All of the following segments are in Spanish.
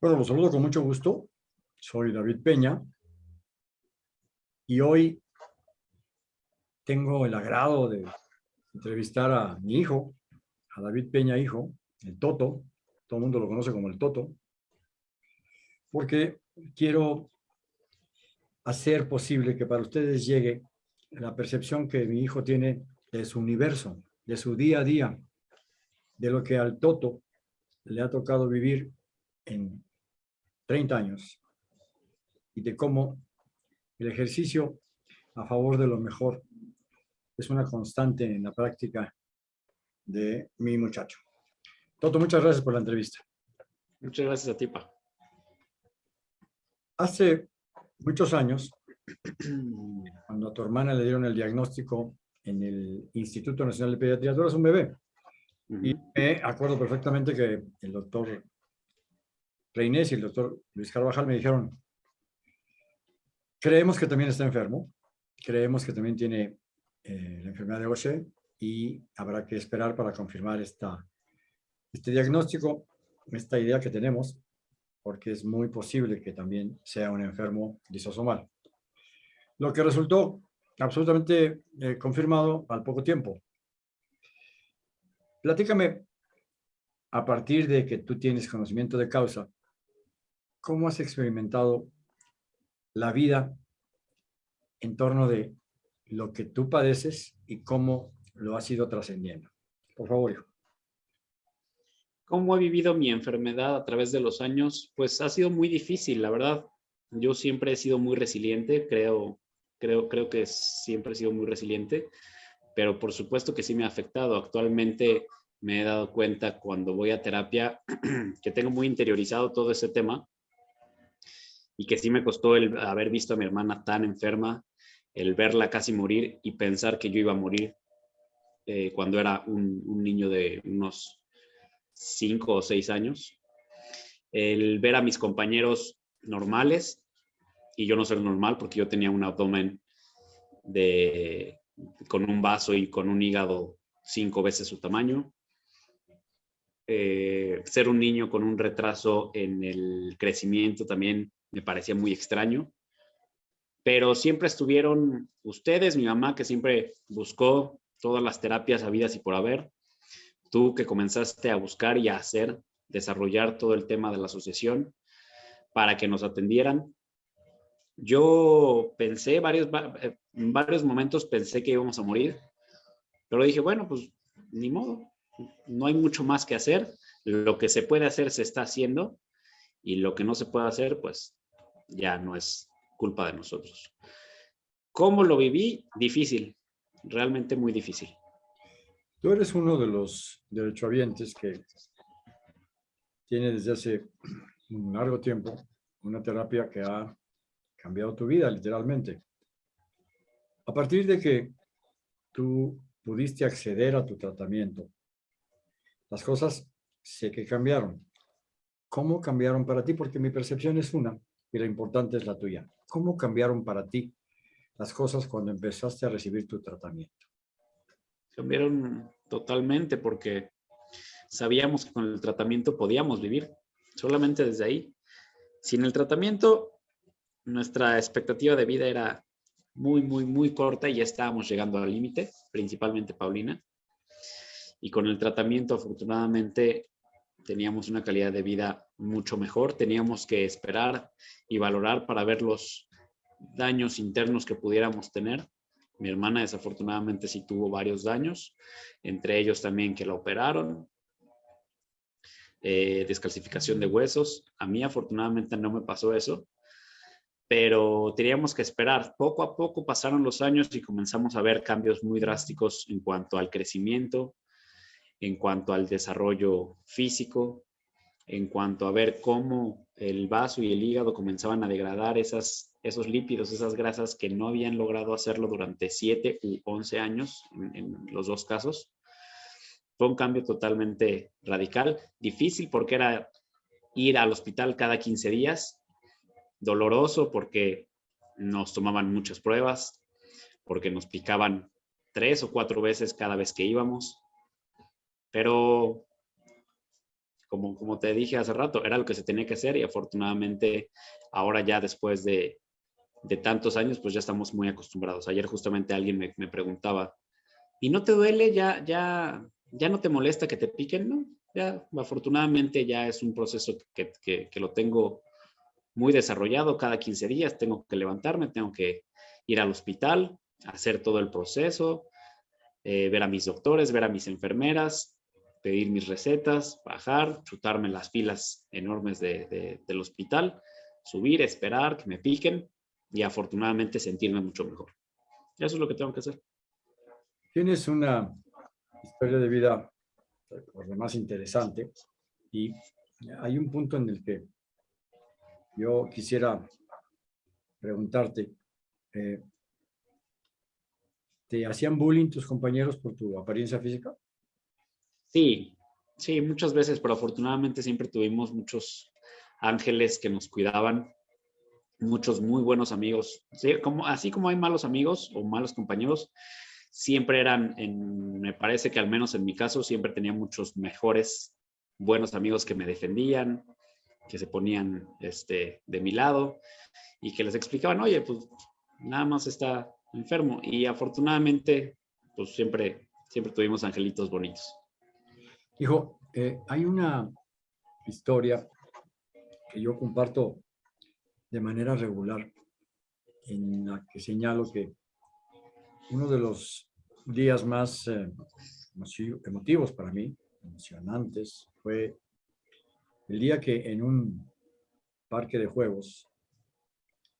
Bueno, los saludo con mucho gusto. Soy David Peña y hoy tengo el agrado de entrevistar a mi hijo, a David Peña, hijo, el Toto. Todo el mundo lo conoce como el Toto. Porque quiero hacer posible que para ustedes llegue la percepción que mi hijo tiene de su universo, de su día a día, de lo que al Toto le ha tocado vivir en 30 años y de cómo el ejercicio a favor de lo mejor es una constante en la práctica de mi muchacho. Toto, muchas gracias por la entrevista. Muchas gracias a ti, Pa. Hace muchos años, cuando a tu hermana le dieron el diagnóstico en el Instituto Nacional de Pediatría, tú eras un bebé. Y me acuerdo perfectamente que el doctor Reinés y el doctor Luis Carvajal me dijeron, creemos que también está enfermo, creemos que también tiene eh, la enfermedad de Gaucher y habrá que esperar para confirmar esta, este diagnóstico, esta idea que tenemos, porque es muy posible que también sea un enfermo lisosomal. Lo que resultó absolutamente eh, confirmado al poco tiempo. Platícame, a partir de que tú tienes conocimiento de causa, ¿cómo has experimentado la vida en torno de lo que tú padeces y cómo lo has ido trascendiendo? Por favor, hijo. ¿Cómo he vivido mi enfermedad a través de los años? Pues ha sido muy difícil, la verdad. Yo siempre he sido muy resiliente, creo, creo, creo que siempre he sido muy resiliente, pero por supuesto que sí me ha afectado. Actualmente me he dado cuenta cuando voy a terapia que tengo muy interiorizado todo ese tema y que sí me costó el haber visto a mi hermana tan enferma, el verla casi morir y pensar que yo iba a morir eh, cuando era un, niño de unos cinco o seis años. El ver a mis compañeros normales y yo no ser normal porque yo tenía un abdomen de, con un vaso y con un hígado cinco veces su tamaño. Eh, ser un niño con un retraso en el crecimiento también me parecía muy extraño. Pero siempre estuvieron ustedes, mi mamá que siempre buscó todas las terapias habidas y por haber, tú que comenzaste a buscar y a hacer, desarrollar todo el tema de la asociación para que nos atendieran. Yo pensé, varios, en varios momentos pensé que íbamos a morir, pero dije, bueno, pues ni modo, no hay mucho más que hacer, lo que se puede hacer se está haciendo y lo que no se puede hacer, pues ya no es culpa de nosotros. ¿Cómo lo viví? Difícil, realmente muy difícil. Tú eres uno de los derechohabientes que tiene desde hace un largo tiempo una terapia que ha cambiado tu vida, literalmente. A partir de que tú pudiste acceder a tu tratamiento, las cosas sé que cambiaron. ¿Cómo cambiaron para ti? Porque mi percepción es una y la importante es la tuya. ¿Cómo cambiaron para ti las cosas cuando empezaste a recibir tu tratamiento? Cambiaron totalmente porque sabíamos que con el tratamiento podíamos vivir, solamente desde ahí. Sin el tratamiento, nuestra expectativa de vida era muy, muy, muy corta y ya estábamos llegando al límite, principalmente Paulina. Y con el tratamiento, afortunadamente, teníamos una calidad de vida mucho mejor. Teníamos que esperar y valorar para ver los daños internos que pudiéramos tener. Mi hermana desafortunadamente sí tuvo varios daños, entre ellos también que la operaron, eh, descalcificación de huesos. A mí afortunadamente no me pasó eso, pero teníamos que esperar. Poco a poco pasaron los años y comenzamos a ver cambios muy drásticos en cuanto al crecimiento, en cuanto al desarrollo físico, en cuanto a ver cómo el vaso y el hígado comenzaban a degradar esas, esos lípidos, esas grasas que no habían logrado hacerlo durante 7 u 11 años en, los dos casos. Fue un cambio totalmente radical, difícil porque era ir al hospital cada 15 días, doloroso porque nos tomaban muchas pruebas, porque nos picaban tres o cuatro veces cada vez que íbamos, pero como, como te dije hace rato, era lo que se tenía que hacer y afortunadamente ahora ya después de, de tantos años, pues ya estamos muy acostumbrados. Ayer justamente alguien me, me, preguntaba, ¿y no te duele? ¿Ya, ya, ya no te molesta que te piquen? No, ya afortunadamente ya es un proceso que, que, que lo tengo muy desarrollado cada 15 días. Tengo que levantarme, tengo que ir al hospital, hacer todo el proceso, eh, ver a mis doctores, ver a mis enfermeras, pedir mis recetas, bajar, chutarme las filas enormes de, del hospital, subir, esperar que me piquen y afortunadamente sentirme mucho mejor. Eso es lo que tengo que hacer. Tienes una historia de vida por demás interesante y hay un punto en el que yo quisiera preguntarte, eh, ¿te hacían bullying tus compañeros por tu apariencia física? Sí, sí, muchas veces, pero afortunadamente siempre tuvimos muchos ángeles que nos cuidaban, muchos muy buenos amigos. así como hay malos amigos o malos compañeros, siempre eran, en, me parece que al menos en mi caso, siempre tenía muchos mejores, buenos amigos que me defendían, que se ponían este, de mi lado y que les explicaban, oye, pues nada más está enfermo. Y afortunadamente, pues siempre, siempre tuvimos angelitos bonitos. Hijo, eh, hay una historia que yo comparto de manera regular en la que señalo que uno de los días más eh, emotivos para mí, emocionantes, fue el día que en un parque de juegos,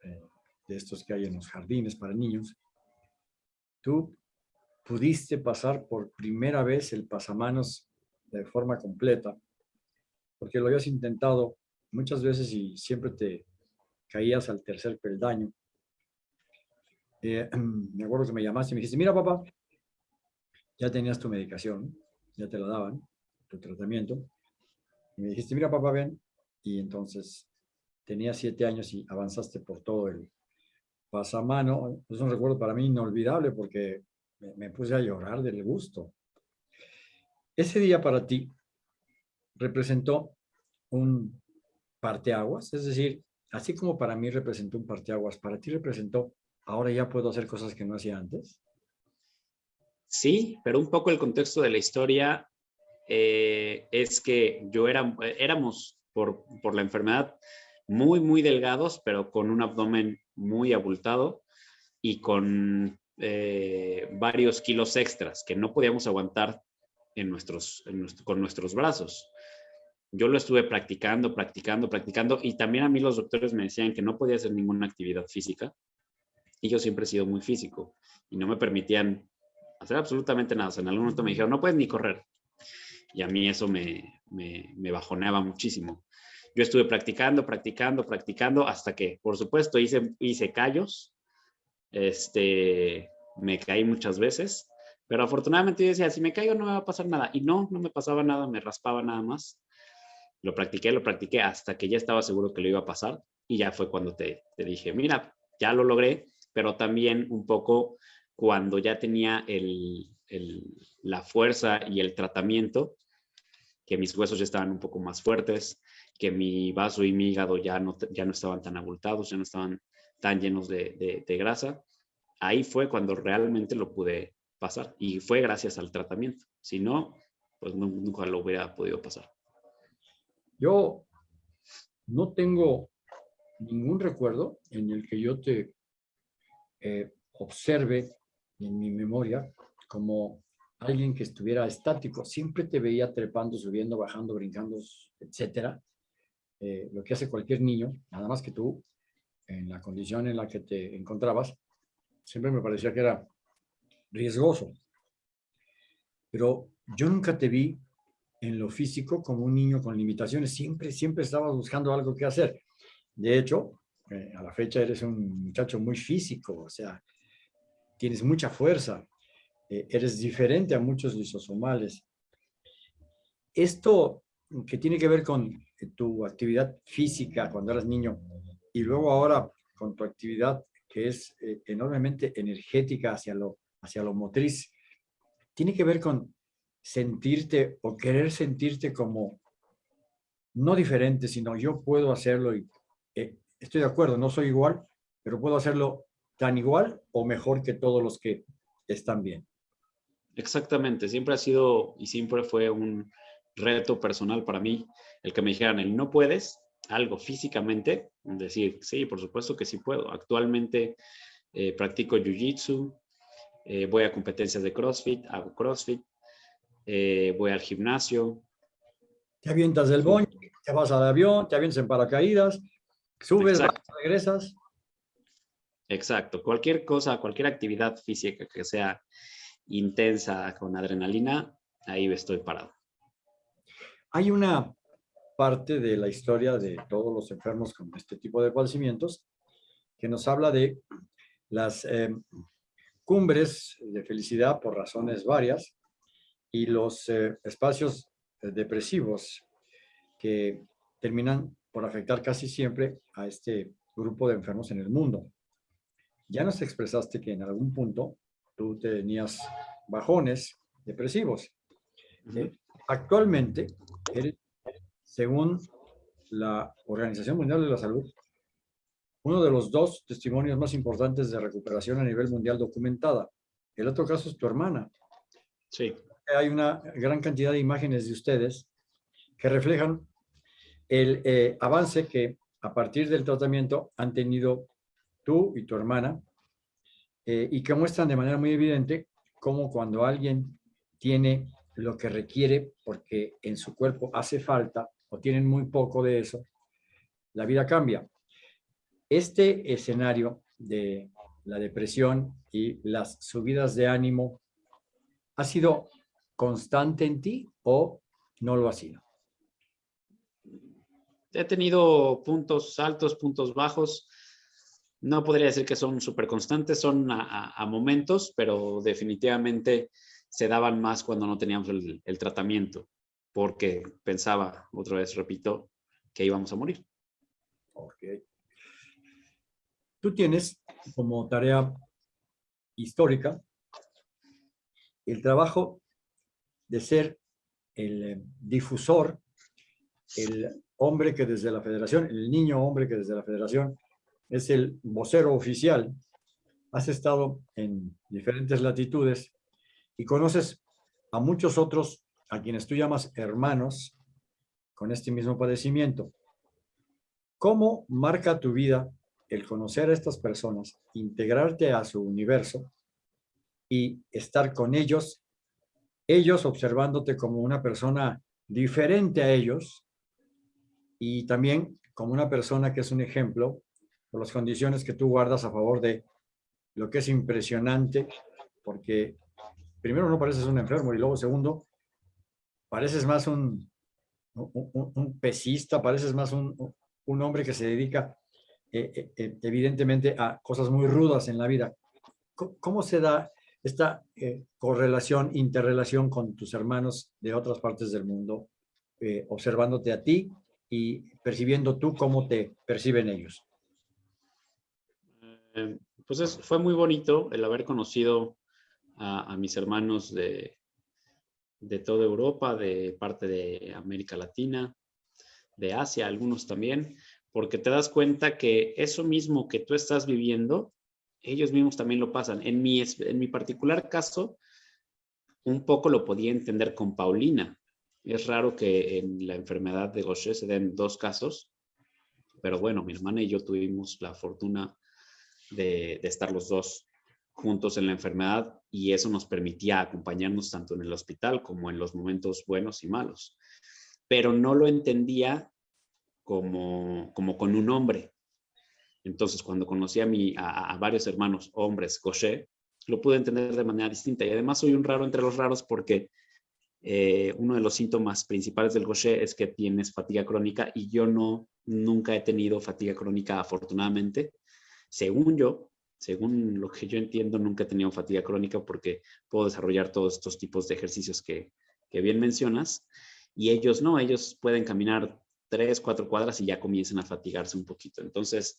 eh, de estos que hay en los jardines para niños, tú pudiste pasar por primera vez el pasamanos de forma completa, porque lo habías intentado muchas veces y siempre te caías al tercer peldaño. Eh, me acuerdo que me llamaste y me dijiste, mira papá, ya tenías tu medicación, ya te la daban, tu tratamiento, me dijiste, mira papá, ven. Y entonces tenía siete años y avanzaste por todo el pasamano. Es un recuerdo para mí inolvidable porque me, puse a llorar del gusto. Ese día para ti representó un parteaguas, es decir, así como para mí representó un parteaguas, para ti representó, ahora ya puedo hacer cosas que no hacía antes. Sí, pero un poco el contexto de la historia eh, es que yo era, éramos por, por la enfermedad muy, muy delgados, pero con un abdomen muy abultado y con eh, varios kilos extras que no podíamos aguantar con nuestros brazos. Yo lo estuve practicando, practicando, practicando y también a mí los doctores me decían que no podía hacer ninguna actividad física y yo siempre he sido muy físico y no me permitían hacer absolutamente nada. en algún momento me dijeron, no puedes ni correr y a mí eso me, me, bajoneaba muchísimo. Yo estuve practicando, practicando, practicando hasta que, por supuesto, hice, hice callos, este, me caí muchas veces, pero afortunadamente yo decía, si me caigo no me va a pasar nada. Y no, no me pasaba nada, me raspaba nada más. Lo practiqué, lo practiqué hasta que ya estaba seguro que lo iba a pasar. Y ya fue cuando te, te dije, mira, ya lo logré, pero también un poco cuando ya tenía el, la fuerza y el tratamiento, que mis huesos ya estaban un poco más fuertes, que mi vaso y mi hígado ya no, ya no estaban tan abultados, ya no estaban tan llenos de, grasa. Ahí fue cuando realmente lo pude pasar y fue gracias al tratamiento. Si no, pues nunca lo hubiera podido pasar. Yo no tengo ningún recuerdo en el que yo te eh, observe en mi memoria como alguien que estuviera estático. Siempre te veía trepando, subiendo, bajando, brincando, etcétera. Eh, lo que hace cualquier niño, nada más que tú, en la condición en la que te encontrabas, siempre me parecía que era riesgoso. Pero yo nunca te vi en lo físico como un niño con limitaciones. Siempre, siempre estabas buscando algo que hacer. De hecho, eh, a la fecha eres un muchacho muy físico, o sea, tienes mucha fuerza, eh, eres diferente a muchos lisosomales. Esto que tiene que ver con eh, tu actividad física cuando eras niño y luego ahora con tu actividad que es enormemente energética hacia lo, hacia lo motriz, tiene que ver con sentirte o querer sentirte como no diferente, sino yo puedo hacerlo y eh, estoy de acuerdo, no soy igual, pero puedo hacerlo tan igual o mejor que todos los que están bien. Exactamente, siempre ha sido y siempre fue un reto personal para mí el que me dijeran el no puedes, algo físicamente, decir, sí, por supuesto que sí puedo. Actualmente eh, practico Jiu-Jitsu, eh, voy a competencias de CrossFit, hago CrossFit, eh, voy al gimnasio. Te avientas del boño, te vas al avión, te avientas en paracaídas, subes, regresas. Exacto, cualquier cosa, cualquier actividad física que sea intensa con adrenalina, ahí estoy parado. Hay una parte de la historia de todos los enfermos con este tipo de padecimientos que nos habla de las em, cumbres de felicidad por razones varias y los eh, espacios eh, depresivos que terminan por afectar casi siempre a este grupo de enfermos en el mundo. Ya nos expresaste que en algún punto tú tenías bajones depresivos. Actualmente según la Organización Mundial de la Salud, uno de los dos testimonios más importantes de recuperación a nivel mundial documentada. El otro caso es tu hermana. Sí. Hay una gran cantidad de imágenes de ustedes que reflejan el eh, avance que a partir del tratamiento han tenido tú y tu hermana eh, y que muestran de manera muy evidente cómo cuando alguien tiene lo que requiere porque en su cuerpo hace falta o tienen muy poco de eso, la vida cambia. Este escenario de la depresión y las subidas de ánimo, ¿ha sido constante en ti o no lo ha sido? He tenido puntos altos, puntos bajos. No podría decir que son súper constantes, son a, momentos, pero definitivamente se daban más cuando no teníamos el tratamiento porque pensaba, otra vez repito, que íbamos a morir. Okay. Tú tienes como tarea histórica el trabajo de ser el eh, difusor, el hombre que desde la federación, el niño hombre que desde la federación es el vocero oficial. Has estado en diferentes latitudes y conoces a muchos otros a quienes tú llamas hermanos con este mismo padecimiento. ¿Cómo marca tu vida el conocer a estas personas, integrarte a su universo y estar con ellos, ellos observándote como una persona diferente a ellos y también como una persona que es un ejemplo por las condiciones que tú guardas a favor de lo que es impresionante, porque primero no pareces un enfermo y luego segundo, pareces más un, un, pesista, pareces más un, un, hombre que se dedica eh, eh, eh, evidentemente a cosas muy rudas en la vida. ¿Cómo, se da esta correlación, interrelación con tus hermanos de otras partes del mundo, observándote a ti y percibiendo tú cómo te perciben ellos? pues fue muy bonito el haber conocido a, a mis hermanos de, de toda Europa, de parte de América Latina, de Asia, algunos también, porque te das cuenta que eso mismo que tú estás viviendo, ellos mismos también lo pasan. En mi, en mi particular caso, un poco lo podía entender con Paulina. Es raro que en la enfermedad de Gaucher se den dos casos, pero bueno, mi hermana y yo tuvimos la fortuna de, de estar los dos juntos en la enfermedad y eso nos permitía acompañarnos tanto en el hospital como en los momentos buenos y malos. Pero no lo entendía como, como con un hombre. Entonces, cuando conocí a, mi, a, varios hermanos hombres, Gaucher, lo pude entender de manera distinta. Y además soy un raro entre los raros porque eh, uno de los síntomas principales del Gaucher es que tienes fatiga crónica y yo no, nunca he tenido fatiga crónica afortunadamente. Según yo, según lo que yo entiendo, nunca he tenido fatiga crónica porque puedo desarrollar todos estos tipos de ejercicios que, bien mencionas. Y ellos no, ellos pueden caminar tres, cuatro cuadras y ya comienzan a fatigarse un poquito. Entonces,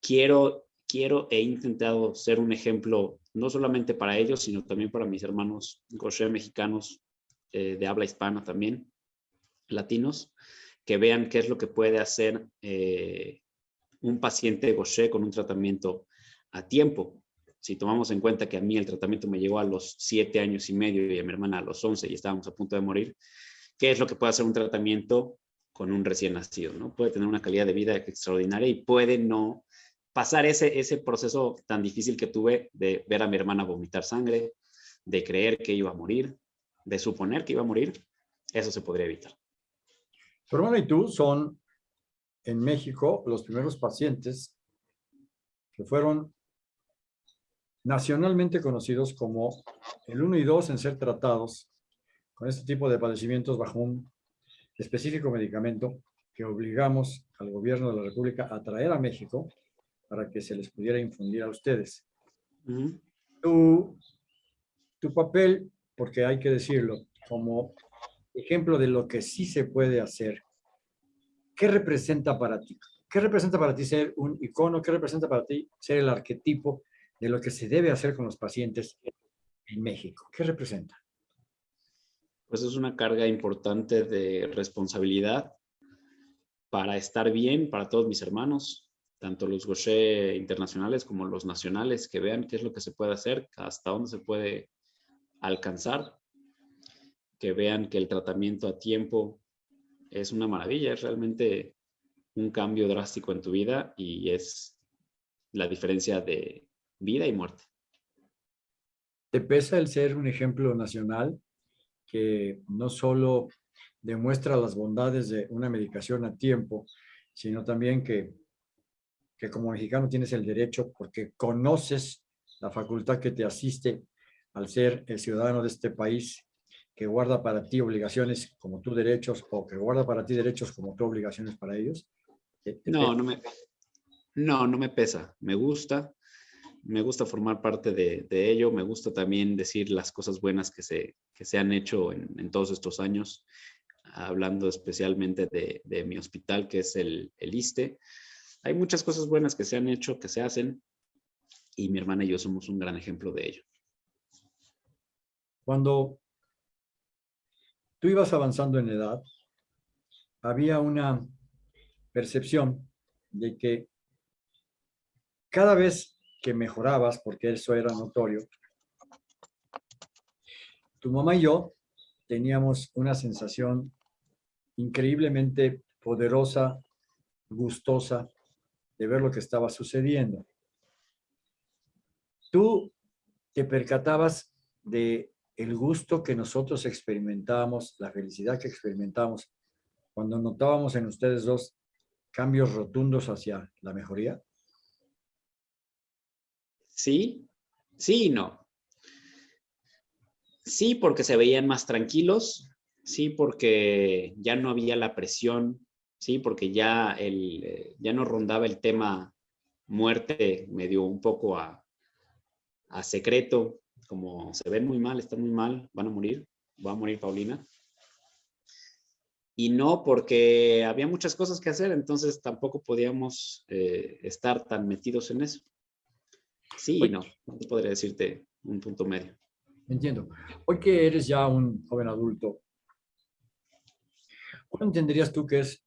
quiero, quiero, he intentado ser un ejemplo no solamente para ellos, sino también para mis hermanos gaucher mexicanos eh, de habla hispana también, latinos, que vean qué es lo que puede hacer eh, un paciente Gaucher con un tratamiento a tiempo. Si tomamos en cuenta que a mí el tratamiento me llegó a los siete años y medio y a mi hermana a los 11 y estábamos a punto de morir, ¿qué es lo que puede hacer un tratamiento con un recién nacido? ¿no? Puede tener una calidad de vida extraordinaria y puede no pasar ese, ese proceso tan difícil que tuve de ver a mi hermana vomitar sangre, de creer que iba a morir, de suponer que iba a morir, eso se podría evitar. Tu hermana y tú son en México los primeros pacientes que fueron nacionalmente conocidos como el 1 y 2 en ser tratados con este tipo de padecimientos bajo un específico medicamento que obligamos al gobierno de la República a traer a México para que se les pudiera infundir a ustedes. tu, tu papel, porque hay que decirlo, como ejemplo de lo que sí se puede hacer, ¿qué representa para ti? ¿Qué representa para ti ser un icono? ¿Qué representa para ti ser el arquetipo de lo que se debe hacer con los pacientes en México? ¿Qué representa? Pues es una carga importante de responsabilidad para estar bien para todos mis hermanos, tanto los Gaucher internacionales como los nacionales, que vean qué es lo que se puede hacer, hasta dónde se puede alcanzar, que vean que el tratamiento a tiempo es una maravilla, es realmente un cambio drástico en tu vida y es la diferencia de vida y muerte. ¿Te pesa el ser un ejemplo nacional que no solo demuestra las bondades de una medicación a tiempo, sino también que que como mexicano tienes el derecho porque conoces la facultad que te asiste al ser el ciudadano de este país que guarda para ti obligaciones como tus derechos o que guarda para ti derechos como tus obligaciones para ellos? No, no me, no, no me pesa. Me gusta. Me gusta formar parte de, ello. Me gusta también decir las cosas buenas que se, que se han hecho en, todos estos años, hablando especialmente de, mi hospital, que es el, el ISTE hay muchas cosas buenas que se han hecho, que se hacen, y mi hermana y yo somos un gran ejemplo de ello. Cuando tú ibas avanzando en edad, había una percepción de que cada vez que mejorabas, porque eso era notorio, tu mamá y yo teníamos una sensación increíblemente poderosa, gustosa, de ver lo que estaba sucediendo. Tú te percatabas de el gusto que nosotros experimentábamos, la felicidad que experimentábamos cuando notábamos en ustedes dos cambios rotundos hacia la mejoría? Sí, sí y no. Sí, porque se veían más tranquilos, sí, porque ya no había la presión ¿sí? Porque ya, el, eh, ya no rondaba el tema muerte, me dio un poco a, a secreto, como se ven muy mal, están muy mal, van a morir, va a morir Paulina. Y no porque había muchas cosas que hacer, entonces tampoco podíamos eh, estar tan metidos en eso. Sí y no, no podría decirte un punto medio. Entiendo. Hoy que eres ya un joven adulto, ¿cuál entenderías tú que es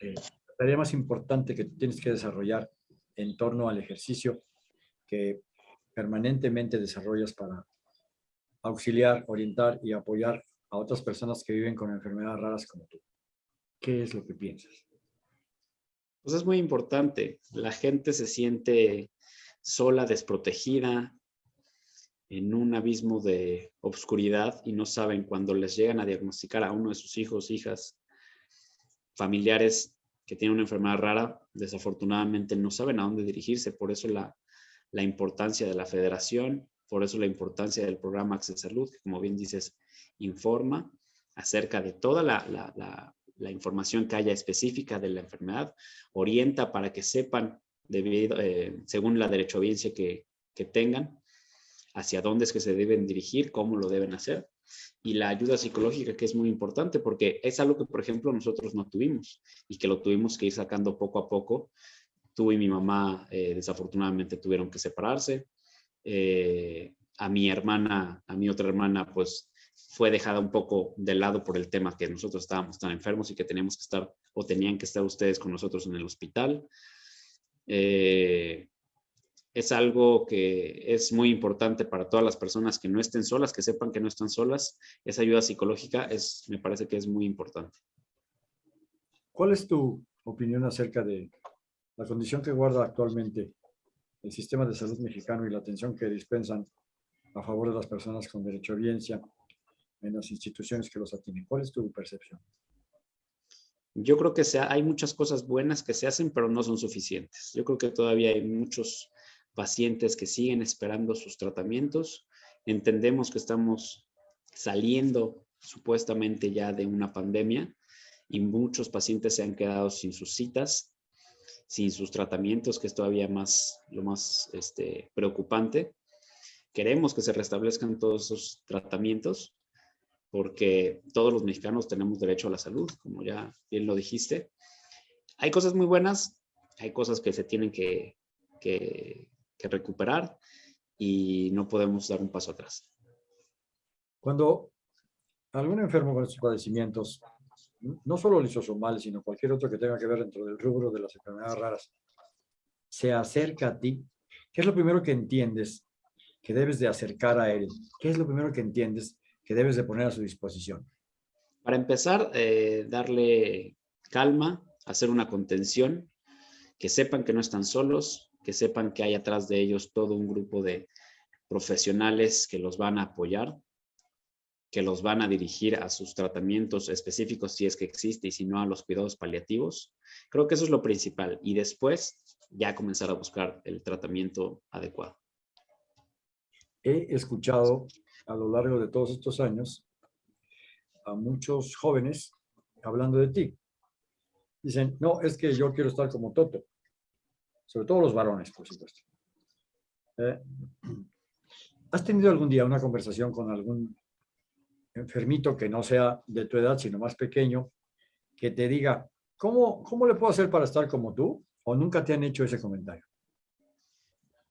eh, la tarea más importante que tienes que desarrollar en torno al ejercicio que permanentemente desarrollas para auxiliar, orientar y apoyar a otras personas que viven con enfermedades raras como tú. ¿Qué es lo que piensas? Pues es muy importante. La gente se siente sola, desprotegida, en un abismo de obscuridad y no saben cuando les llegan a diagnosticar a uno de sus hijos, hijas, familiares que tienen una enfermedad rara, desafortunadamente no saben a dónde dirigirse. Por eso la, importancia de la federación, por eso la importancia del programa Access Salud, que como bien dices, informa acerca de toda la, información que haya específica de la enfermedad, orienta para que sepan, debido, eh, según la derechohabiencia que, que tengan, hacia dónde es que se deben dirigir, cómo lo deben hacer y la ayuda psicológica que es muy importante porque es algo que, por ejemplo, nosotros no tuvimos y que lo tuvimos que ir sacando poco a poco. Tú y mi mamá eh, desafortunadamente tuvieron que separarse. Eh, a mi hermana, a mi otra hermana, pues fue dejada un poco de lado por el tema que nosotros estábamos tan enfermos y que teníamos que estar o tenían que estar ustedes con nosotros en el hospital. Eh, es algo que es muy importante para todas las personas que no estén solas, que sepan que no están solas. Esa ayuda psicológica es, me parece que es muy importante. ¿Cuál es tu opinión acerca de la condición que guarda actualmente el sistema de salud mexicano y la atención que dispensan a favor de las personas con derecho a audiencia en las instituciones que los atienden? ¿Cuál es tu percepción? Yo creo que hay muchas cosas buenas que se hacen, pero no son suficientes. Yo creo que todavía hay muchos pacientes que siguen esperando sus tratamientos. Entendemos que estamos saliendo supuestamente ya de una pandemia y muchos pacientes se han quedado sin sus citas, sin sus tratamientos, que es todavía más, lo más este, preocupante. Queremos que se restablezcan todos esos tratamientos porque todos los mexicanos tenemos derecho a la salud, como ya bien lo dijiste. Hay cosas muy buenas, hay cosas que se tienen que, que, que recuperar y no podemos dar un paso atrás. Cuando algún enfermo con estos padecimientos, no solo lisosomal, sino cualquier otro que tenga que ver dentro del rubro de las enfermedades raras, se acerca a ti, ¿qué es lo primero que entiendes que debes de acercar a él? ¿Qué es lo primero que entiendes que debes de poner a su disposición? Para empezar, eh, darle calma, hacer una contención, que sepan que no están solos, que sepan que hay atrás de ellos todo un grupo de profesionales que los van a apoyar, que los van a dirigir a sus tratamientos específicos si es que existe y si no a los cuidados paliativos. Creo que eso es lo principal y después ya comenzar a buscar el tratamiento adecuado. He escuchado a lo largo de todos estos años a muchos jóvenes hablando de ti. Dicen, no, es que yo quiero estar como Toto sobre todo los varones, por supuesto. Eh, ¿Has tenido algún día una conversación con algún enfermito que no sea de tu edad, sino más pequeño, que te diga, ¿cómo, cómo le puedo hacer para estar como tú? ¿O nunca te han hecho ese comentario?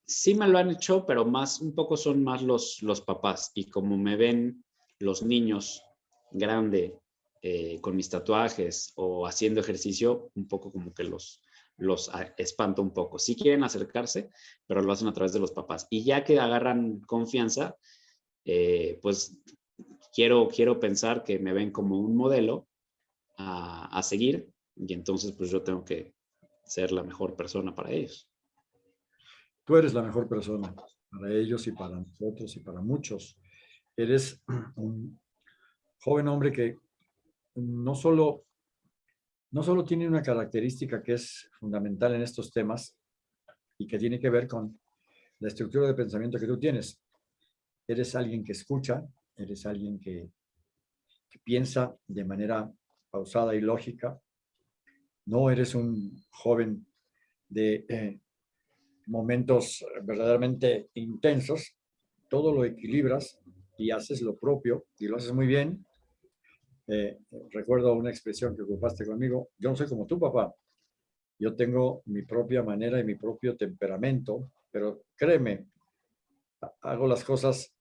Sí me lo han hecho, pero más, un poco son más los, los papás. Y como me ven los niños grande eh, con mis tatuajes o haciendo ejercicio, un poco como que los, los espanta un poco. Si quieren acercarse, pero lo hacen a través de los papás. Y ya que agarran confianza, eh, pues quiero, quiero pensar que me ven como un modelo a, a seguir y entonces pues yo tengo que ser la mejor persona para ellos. Tú eres la mejor persona para ellos y para nosotros y para muchos. Eres un joven hombre que no solo no solo tiene una característica que es fundamental en estos temas y que tiene que ver con la estructura de pensamiento que tú tienes. Eres alguien que escucha, eres alguien que, piensa de manera pausada y lógica. No eres un joven de eh, momentos verdaderamente intensos. Todo lo equilibras y haces lo propio y lo haces muy bien eh, recuerdo una expresión que ocupaste conmigo, yo no soy como tu papá, yo tengo mi propia manera y mi propio temperamento, pero créeme, hago las cosas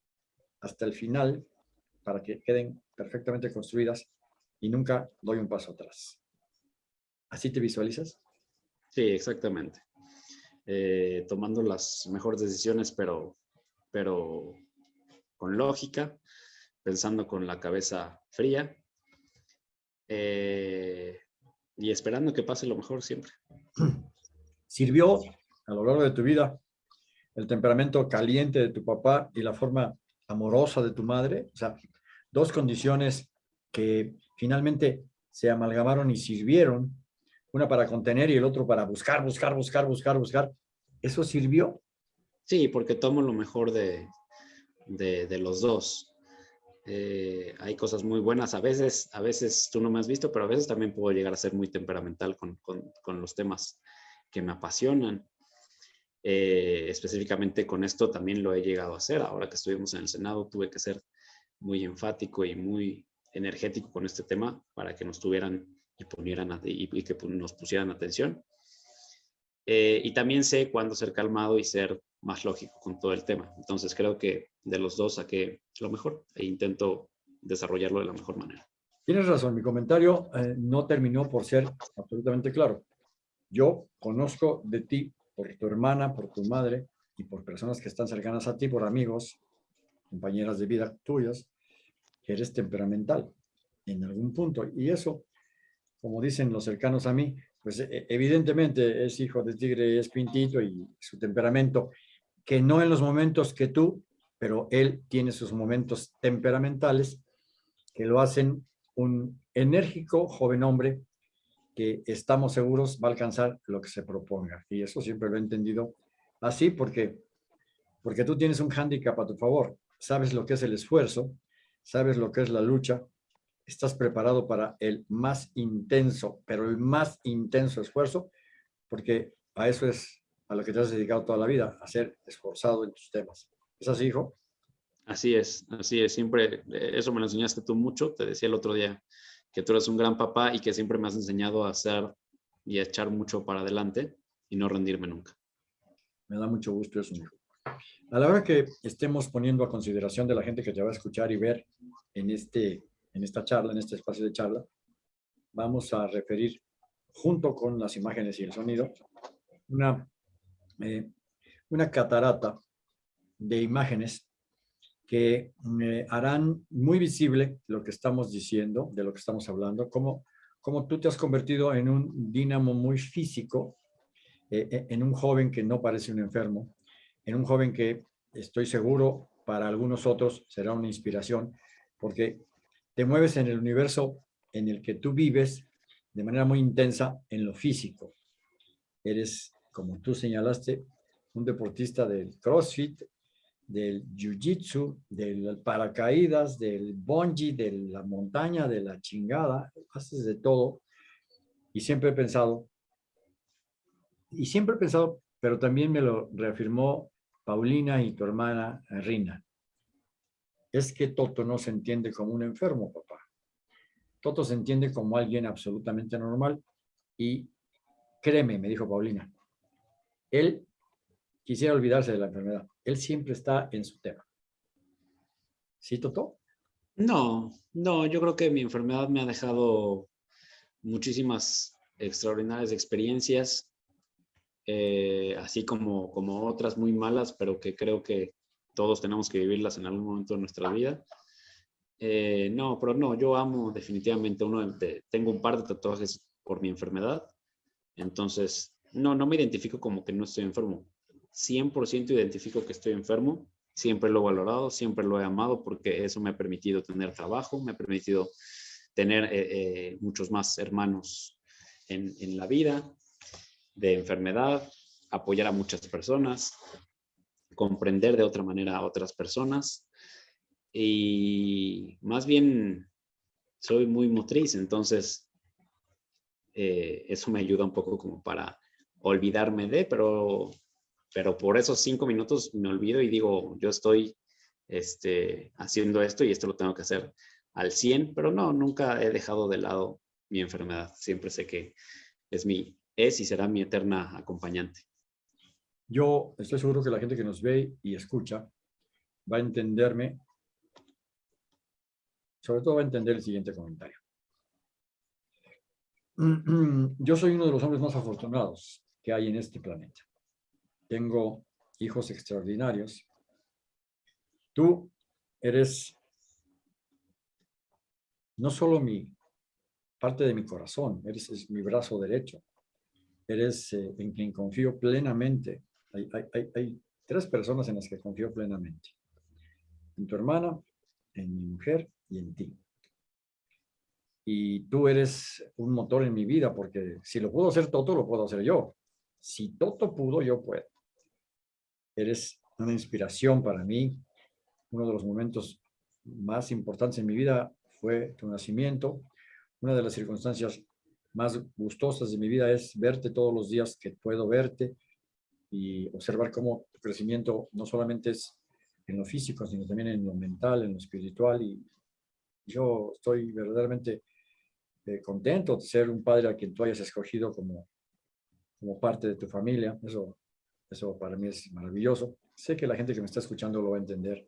hasta el final para que queden perfectamente construidas y nunca doy un paso atrás. ¿Así te visualizas? Sí, exactamente. Eh, tomando las mejores decisiones, pero, pero con lógica, pensando con la cabeza fría eh, y esperando que pase lo mejor siempre. ¿Sirvió a lo largo de tu vida el temperamento caliente de tu papá y la forma amorosa de tu madre? O sea, dos condiciones que finalmente se amalgamaron y sirvieron, una para contener y el otro para buscar, buscar, buscar, buscar, buscar. ¿Eso sirvió? Sí, porque tomo lo mejor de, de, de los dos. Eh, hay cosas muy buenas. A veces, a veces tú no me has visto, pero a veces también puedo llegar a ser muy temperamental con, los temas que me apasionan. Eh, específicamente con esto también lo he llegado a hacer. Ahora que estuvimos en el Senado, tuve que ser muy enfático y muy energético con este tema para que nos tuvieran y, ponieran y, que nos pusieran atención. Eh, y también sé cuándo ser calmado y ser más lógico con todo el tema. Entonces creo que de los dos saqué lo mejor e intento desarrollarlo de la mejor manera. Tienes razón, mi comentario eh, no terminó por ser absolutamente claro. Yo conozco de ti por tu hermana, por tu madre y por personas que están cercanas a ti, por amigos, compañeras de vida tuyas, que eres temperamental en algún punto. Y eso, como dicen los cercanos a mí, pues e, evidentemente es hijo de tigre, es pintito y su temperamento, que no en los momentos que tú, pero él tiene sus momentos temperamentales que lo hacen un enérgico joven hombre que estamos seguros va a alcanzar lo que se proponga. Y eso siempre lo he entendido así porque, porque tú tienes un hándicap a tu favor. Sabes lo que es el esfuerzo, sabes lo que es la lucha, estás preparado para el más intenso, pero el más intenso esfuerzo, porque a eso es a lo que te has dedicado toda la vida, a ser esforzado en tus temas. ¿Es así, hijo? Así es, así es. Siempre, eh, eso me lo enseñaste tú mucho. Te decía el otro día que tú eres un gran papá y que siempre me has enseñado a hacer y a echar mucho para adelante y no rendirme nunca. Me da mucho gusto eso, hijo. A la hora que estemos poniendo a consideración de la gente que te va a escuchar y ver en, este, en esta charla, en este espacio de charla, vamos a referir junto con las imágenes y el sonido una, eh, una catarata de imágenes que me harán muy visible lo que estamos diciendo, de lo que estamos hablando, cómo, cómo tú te has convertido en un dínamo muy físico, eh, eh, en un joven que no parece un enfermo, en un joven que estoy seguro para algunos otros será una inspiración, porque te mueves en el universo en el que tú vives de manera muy intensa en lo físico. Eres, como tú señalaste, un deportista del CrossFit, del jiu-jitsu, del paracaídas, del bungee, de la montaña, de la chingada, haces de todo. Y siempre he pensado, y siempre he pensado, pero también me lo reafirmó Paulina y tu hermana Rina, es que Toto no se entiende como un enfermo, papá. Toto se entiende como alguien absolutamente normal y créeme, me dijo Paulina, él quisiera olvidarse de la enfermedad. Él siempre está en su tema. ¿Sí, Toto? No, no, yo creo que mi enfermedad me ha dejado muchísimas extraordinarias experiencias, eh, así como, como otras muy malas, pero que creo que todos tenemos que vivirlas en algún momento de nuestra vida. Eh, no, pero no, yo amo definitivamente uno de, tengo un par de tatuajes por mi enfermedad, entonces no, no me identifico como que no estoy enfermo. 100% identifico que estoy enfermo, siempre lo he valorado, siempre lo he amado porque eso me ha permitido tener trabajo, me ha permitido tener eh, eh, muchos más hermanos en, en, la vida, de enfermedad, apoyar a muchas personas, comprender de otra manera a otras personas. Y más bien soy muy motriz, entonces eh, eso me ayuda un poco como para olvidarme de, pero pero por esos cinco minutos me olvido y digo, yo estoy este, haciendo esto y esto lo tengo que hacer al 100, pero no, nunca he dejado de lado mi enfermedad. Siempre sé que es mi, es y será mi eterna acompañante. Yo estoy seguro que la gente que nos ve y escucha va a entenderme, sobre todo va a entender el siguiente comentario. Yo soy uno de los hombres más afortunados que hay en este planeta tengo hijos extraordinarios. Tú eres no solo mi parte de mi corazón, eres mi brazo derecho, eres eh, en quien confío plenamente. Hay, hay, tres personas en las que confío plenamente. En tu hermana, en mi mujer y en ti. Y tú eres un motor en mi vida porque si lo puedo hacer Toto, lo puedo hacer yo. Si Toto pudo, yo puedo. Eres una inspiración para mí. Uno de los momentos más importantes en mi vida fue tu nacimiento. Una de las circunstancias más gustosas de mi vida es verte todos los días que puedo verte y observar cómo tu crecimiento no solamente es en lo físico, sino también en lo mental, en lo espiritual. Y yo estoy verdaderamente eh, contento de ser un padre a quien tú hayas escogido como, como parte de tu familia. Eso, eso para mí es maravilloso. Sé que la gente que me está escuchando lo va a entender.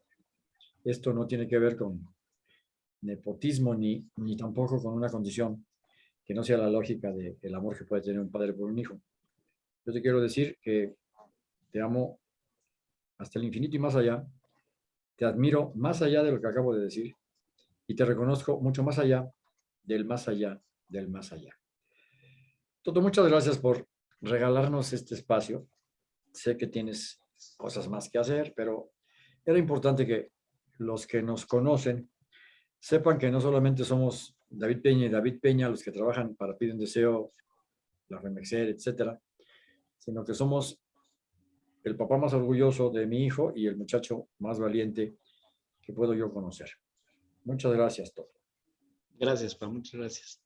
Esto no tiene que ver con nepotismo ni, ni tampoco con una condición que no sea la lógica del amor que puede tener un padre por un hijo. Yo te quiero decir que te amo hasta el infinito y más allá. Te admiro más allá de lo que acabo de decir y te reconozco mucho más allá del más allá del más allá. Toto, muchas gracias por regalarnos este espacio. Sé que tienes cosas más que hacer, pero era importante que los que nos conocen sepan que no solamente somos David Peña y David Peña los que trabajan para Pide un Deseo, la Remexer, etcétera, sino que somos el papá más orgulloso de mi hijo y el muchacho más valiente que puedo yo conocer. Muchas gracias, Toto. Gracias, Pa, muchas gracias.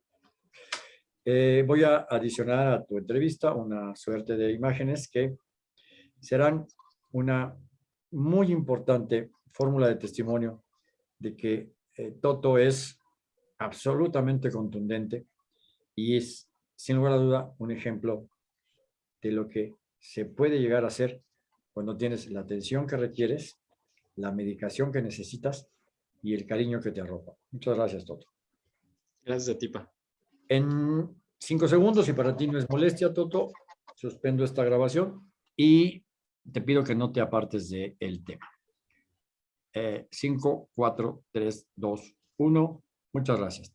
Eh, voy a adicionar a tu entrevista una suerte de imágenes que serán una muy importante fórmula de testimonio de que eh, Toto es absolutamente contundente y es, sin lugar a duda, un ejemplo de lo que se puede llegar a hacer cuando tienes la atención que requieres, la medicación que necesitas y el cariño que te arropa. Muchas gracias, Toto. Gracias a ti, Pa. En cinco segundos, si para ti no es molestia, Toto, suspendo esta grabación y te pido que no te apartes del de tema. 5, 4, 3, 2, 1. Muchas gracias.